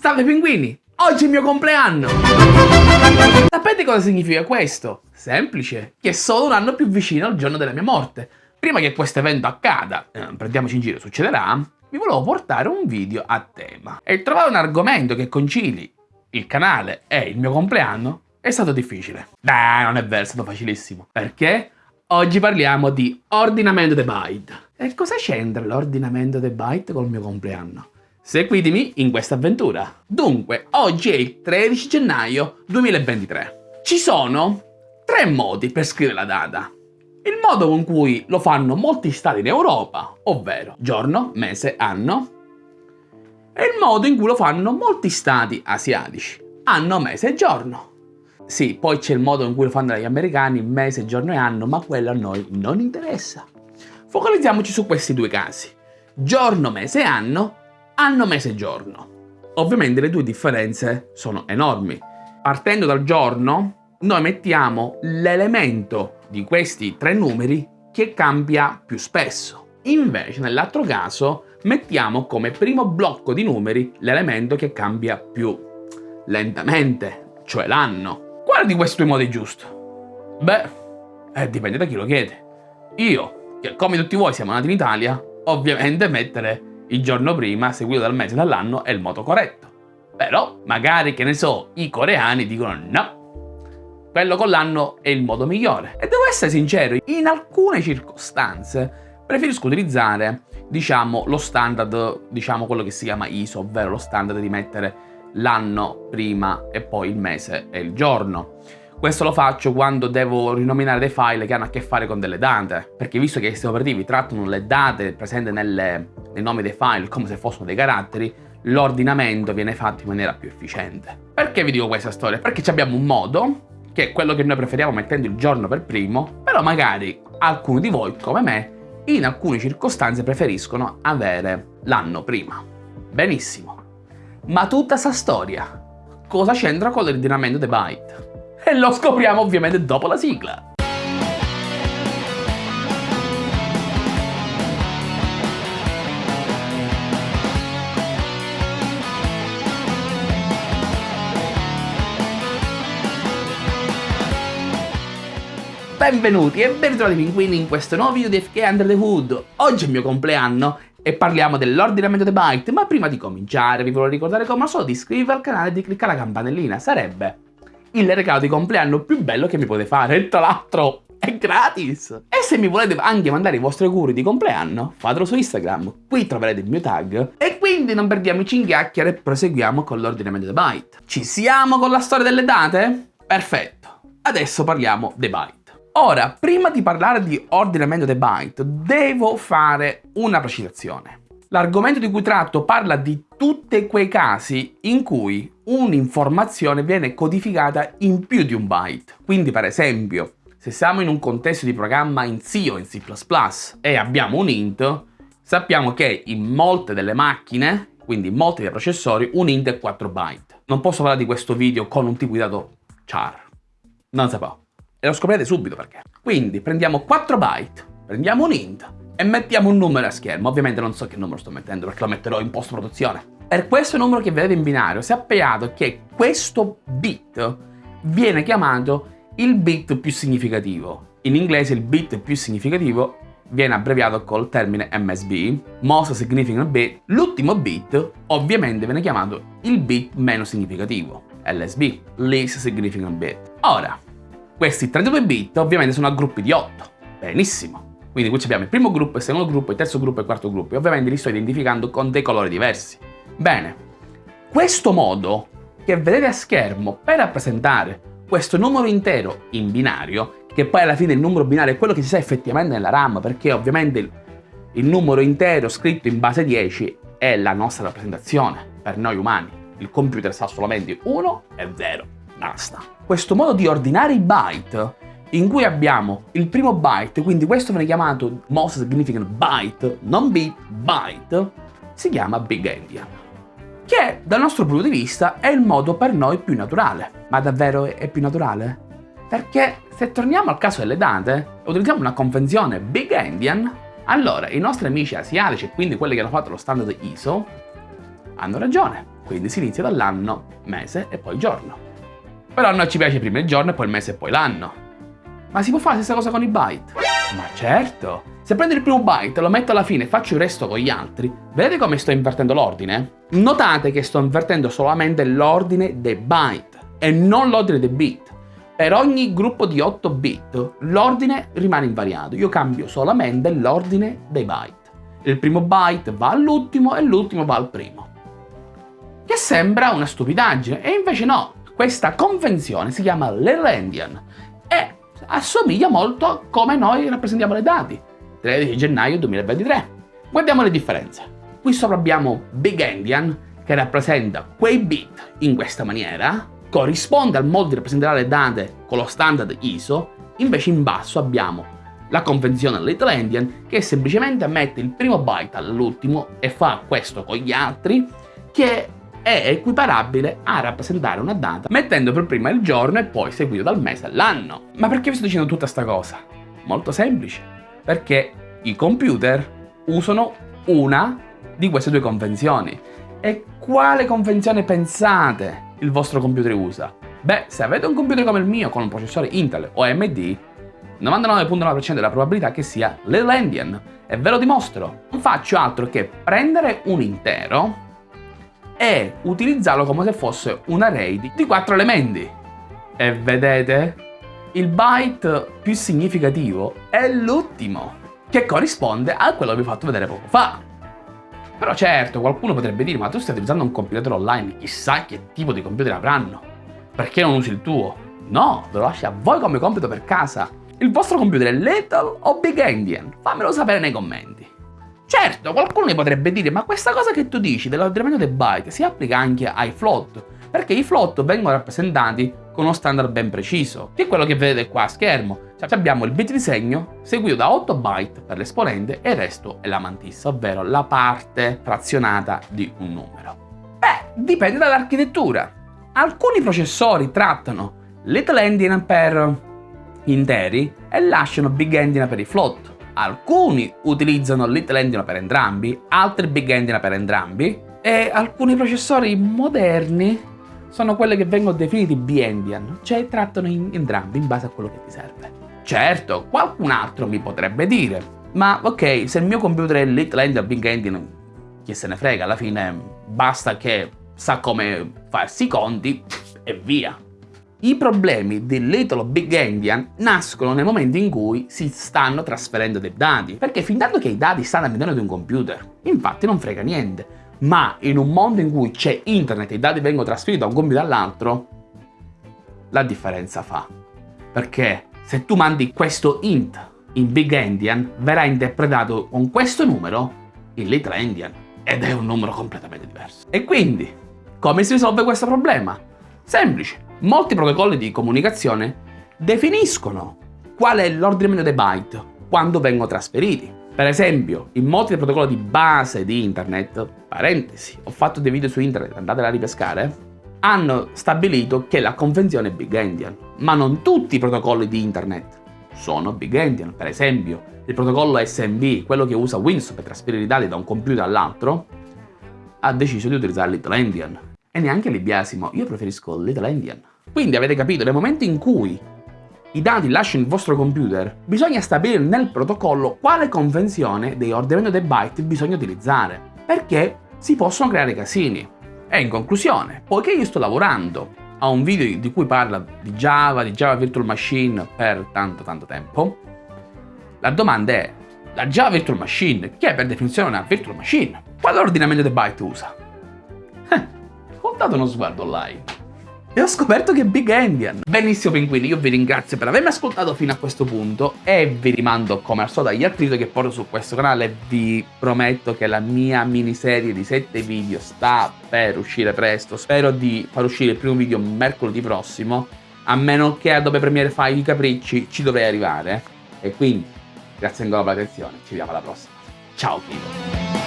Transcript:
Salve pinguini! Oggi è il mio compleanno! Sapete cosa significa questo? Semplice, che è solo un anno più vicino al giorno della mia morte. Prima che questo evento accada, eh, prendiamoci in giro, succederà, vi volevo portare un video a tema. E trovare un argomento che concili il canale e il mio compleanno è stato difficile. Beh, non è vero, è stato facilissimo. Perché? Oggi parliamo di ordinamento dei byte. E cosa c'entra l'ordinamento dei byte col mio compleanno? Seguitemi in questa avventura. Dunque, oggi è il 13 gennaio 2023. Ci sono tre modi per scrivere la data. Il modo con cui lo fanno molti stati in Europa, ovvero giorno, mese, anno, e il modo in cui lo fanno molti stati asiatici, anno, mese e giorno. Sì, poi c'è il modo in cui lo fanno gli americani, mese, giorno e anno, ma quello a noi non interessa. Focalizziamoci su questi due casi. Giorno, mese e anno anno, mese giorno. Ovviamente le due differenze sono enormi. Partendo dal giorno, noi mettiamo l'elemento di questi tre numeri che cambia più spesso. Invece, nell'altro caso, mettiamo come primo blocco di numeri l'elemento che cambia più lentamente, cioè l'anno. Quale di questi due modi è giusto? Beh, eh, dipende da chi lo chiede. Io, che come tutti voi siamo nati in Italia, ovviamente mettere il giorno prima, seguito dal mese e dall'anno, è il modo corretto. Però, magari, che ne so, i coreani dicono no, quello con l'anno è il modo migliore. E devo essere sincero, in alcune circostanze preferisco utilizzare, diciamo, lo standard, diciamo quello che si chiama ISO, ovvero lo standard di mettere l'anno prima e poi il mese e il giorno. Questo lo faccio quando devo rinominare dei file che hanno a che fare con delle date, perché visto che i sistemi operativi trattano le date presenti nelle, nei nomi dei file come se fossero dei caratteri, l'ordinamento viene fatto in maniera più efficiente. Perché vi dico questa storia? Perché abbiamo un modo, che è quello che noi preferiamo mettendo il giorno per primo, però magari alcuni di voi, come me, in alcune circostanze preferiscono avere l'anno prima. Benissimo. Ma tutta sta storia, cosa c'entra con l'ordinamento dei byte? E lo scopriamo ovviamente dopo la sigla. Benvenuti e ben ritrovati pinguini in questo nuovo video di FK Under the Hood. Oggi è il mio compleanno e parliamo dell'ordinamento dei byte, ma prima di cominciare vi voglio ricordare come al solito di iscrivervi al canale e di cliccare la campanellina, sarebbe il regalo di compleanno più bello che mi potete fare tra l'altro è gratis! E se mi volete anche mandare i vostri auguri di compleanno, fatelo su Instagram, qui troverete il mio tag. E quindi non perdiamoci in chiacchiere e proseguiamo con l'ordinamento dei byte. Ci siamo con la storia delle date? Perfetto, adesso parliamo dei byte. Ora, prima di parlare di ordinamento dei byte, devo fare una precisazione. L'argomento di cui tratto parla di tutti quei casi in cui un'informazione viene codificata in più di un byte. Quindi per esempio, se siamo in un contesto di programma in C o in C++ e abbiamo un int, sappiamo che in molte delle macchine, quindi in molti dei processori, un int è 4 byte. Non posso parlare di questo video con un tipo di dato char. Non si può. E lo scoprirete subito perché. Quindi prendiamo 4 byte, prendiamo un int e mettiamo un numero a schermo. Ovviamente non so che numero sto mettendo perché lo metterò in post-produzione. Per questo numero che vedete in binario sappiate che questo bit viene chiamato il bit più significativo. In inglese il bit più significativo viene abbreviato col termine MSB, Most Significant Bit. L'ultimo bit ovviamente viene chiamato il bit meno significativo, LSB, Least Significant Bit. Ora, questi 32 bit ovviamente sono a gruppi di 8. Benissimo. Quindi qui abbiamo il primo gruppo, il secondo gruppo, il terzo gruppo e il quarto gruppo. E ovviamente li sto identificando con dei colori diversi. Bene, questo modo che vedete a schermo per rappresentare questo numero intero in binario, che poi alla fine il numero binario è quello che si sa effettivamente nella RAM, perché ovviamente il, il numero intero scritto in base 10 è la nostra rappresentazione per noi umani. Il computer sa solamente 1 e 0, basta. Questo modo di ordinare i byte in cui abbiamo il primo byte, quindi questo viene chiamato most significant byte, non bit, byte, si chiama Big Endian che dal nostro punto di vista è il modo per noi più naturale. Ma davvero è più naturale? Perché se torniamo al caso delle date utilizziamo una convenzione Big Endian, allora i nostri amici asiatici, quindi quelli che hanno fatto lo standard ISO, Hanno ragione, quindi si inizia dall'anno, mese e poi giorno. Però a noi ci piace prima il giorno e poi il mese e poi l'anno. Ma si può fare la stessa cosa con i byte? Ma certo! Se prendo il primo byte, lo metto alla fine e faccio il resto con gli altri, vedete come sto invertendo l'ordine? Notate che sto invertendo solamente l'ordine dei byte e non l'ordine dei bit. Per ogni gruppo di 8 bit l'ordine rimane invariato, io cambio solamente l'ordine dei byte. Il primo byte va all'ultimo e l'ultimo va al primo. Che sembra una stupidaggine, e invece no, questa convenzione si chiama Lelandian e assomiglia molto a come noi rappresentiamo le dati. 13 gennaio 2023. Guardiamo le differenze. Qui sopra abbiamo Big Endian che rappresenta quei bit in questa maniera, corrisponde al modo di rappresentare le date con lo standard ISO, invece in basso abbiamo la convenzione Little Endian che semplicemente mette il primo byte all'ultimo e fa questo con gli altri che è equiparabile a rappresentare una data mettendo per prima il giorno e poi seguito dal mese all'anno. Ma perché vi sto dicendo tutta sta cosa? Molto semplice, perché i computer usano una di queste due convenzioni. E quale convenzione pensate il vostro computer usa? Beh, se avete un computer come il mio con un processore Intel o AMD, 99.9% della probabilità che sia l'Elendian. E ve lo dimostro. Non faccio altro che prendere un intero e utilizzarlo come se fosse un array di 4 elementi. E vedete? Il byte più significativo è l'ultimo, che corrisponde a quello che vi ho fatto vedere poco fa. Però certo, qualcuno potrebbe dire, ma tu stai utilizzando un computer online, chissà che tipo di computer avranno. Perché non usi il tuo? No, ve lo lascio a voi come compito per casa. Il vostro computer è Little o Big Endian? Fammelo sapere nei commenti. Certo, qualcuno mi potrebbe dire, ma questa cosa che tu dici dell'ordinamento dei byte si applica anche ai float, perché i float vengono rappresentati con uno standard ben preciso, che è quello che vedete qua a schermo. Cioè abbiamo il bit di segno seguito da 8 byte per l'esponente e il resto è la mantissa, ovvero la parte frazionata di un numero. Beh, dipende dall'architettura. Alcuni processori trattano little endian per interi e lasciano big endian per i float. Alcuni utilizzano Little Endian per entrambi, altri Big Endian per entrambi e alcuni processori moderni sono quelli che vengono definiti B-Endian, cioè trattano in entrambi in base a quello che ti serve. Certo, qualcun altro mi potrebbe dire, ma ok, se il mio computer è Little Endian o Big Endian, chi se ne frega, alla fine basta che sa come farsi i conti e via. I problemi del Little Big Endian nascono nel momento in cui si stanno trasferendo dei dati, perché fin tanto che i dati stanno all'interno di un computer, infatti non frega niente, ma in un mondo in cui c'è internet e i dati vengono trasferiti da un computer all'altro, la differenza fa. Perché se tu mandi questo int in Big Endian, verrà interpretato con questo numero in Little Endian, ed è un numero completamente diverso. E quindi, come si risolve questo problema? Semplice Molti protocolli di comunicazione definiscono qual è l'ordinamento dei byte quando vengono trasferiti. Per esempio, in molti protocolli di base di internet, parentesi, ho fatto dei video su internet, andatela a ripescare, hanno stabilito che la convenzione è Big Endian, ma non tutti i protocolli di internet sono Big Endian. Per esempio, il protocollo SMB, quello che usa Windows per trasferire i dati da un computer all'altro, ha deciso di utilizzare Little Endian. E neanche lì biasimo, io preferisco Little Endian. Quindi avete capito, nel momento in cui i dati lasciano il vostro computer, bisogna stabilire nel protocollo quale convenzione di ordinamento dei byte bisogna utilizzare, perché si possono creare casini. E in conclusione, poiché io sto lavorando a un video di cui parla di Java, di Java Virtual Machine per tanto tanto tempo, la domanda è, la Java Virtual Machine, che è per definizione una Virtual Machine, quale ordinamento dei byte usa? Eh, ho dato uno sguardo online e ho scoperto che è Big Endian. Benissimo pinguini, io vi ringrazio per avermi ascoltato fino a questo punto e vi rimando come al solito agli altri video che porto su questo canale. Vi prometto che la mia miniserie di 7 video sta per uscire presto. Spero di far uscire il primo video mercoledì prossimo, a meno che Adobe Premiere fai i capricci ci dovrei arrivare. E quindi, grazie ancora per l'attenzione, ci vediamo alla prossima. Ciao Kido!